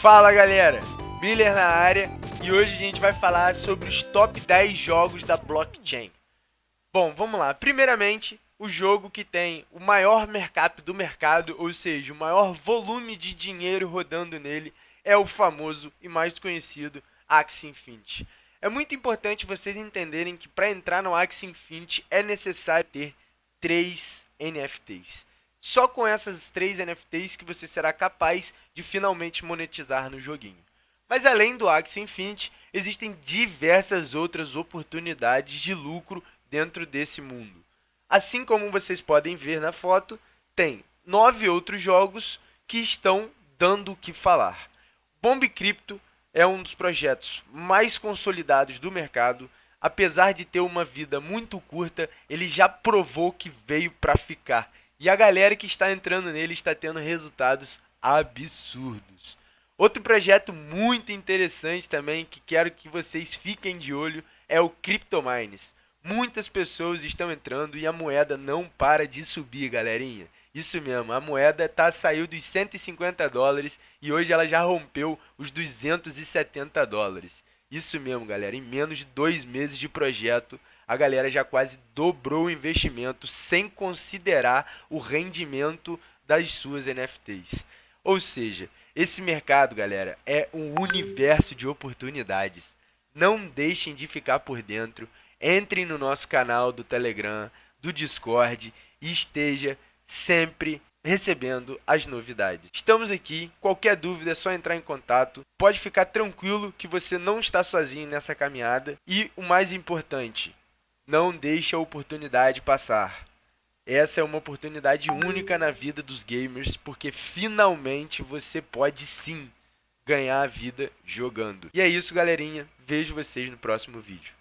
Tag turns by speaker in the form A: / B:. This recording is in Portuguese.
A: Fala galera, Miller na área e hoje a gente vai falar sobre os top 10 jogos da blockchain. Bom, vamos lá. Primeiramente, o jogo que tem o maior mercado do mercado, ou seja, o maior volume de dinheiro rodando nele, é o famoso e mais conhecido Axie Infinity. É muito importante vocês entenderem que para entrar no Axie Infinity é necessário ter três NFTs. Só com essas três NFTs que você será capaz de finalmente monetizar no joguinho. Mas além do Axie Infinity, existem diversas outras oportunidades de lucro dentro desse mundo. Assim como vocês podem ver na foto, tem nove outros jogos que estão dando o que falar. Bomb Crypto é um dos projetos mais consolidados do mercado. Apesar de ter uma vida muito curta, ele já provou que veio para ficar e a galera que está entrando nele está tendo resultados absurdos. Outro projeto muito interessante também que quero que vocês fiquem de olho é o CryptoMines. Muitas pessoas estão entrando e a moeda não para de subir, galerinha. Isso mesmo, a moeda tá, saiu dos 150 dólares e hoje ela já rompeu os 270 dólares. Isso mesmo, galera. Em menos de dois meses de projeto, a galera já quase dobrou o investimento sem considerar o rendimento das suas NFTs. Ou seja, esse mercado, galera, é um universo de oportunidades. Não deixem de ficar por dentro. Entrem no nosso canal do Telegram, do Discord e esteja sempre recebendo as novidades. Estamos aqui, qualquer dúvida é só entrar em contato. Pode ficar tranquilo que você não está sozinho nessa caminhada e o mais importante, não deixe a oportunidade passar. Essa é uma oportunidade única na vida dos gamers, porque finalmente você pode sim ganhar a vida jogando. E é isso, galerinha. Vejo vocês no próximo vídeo.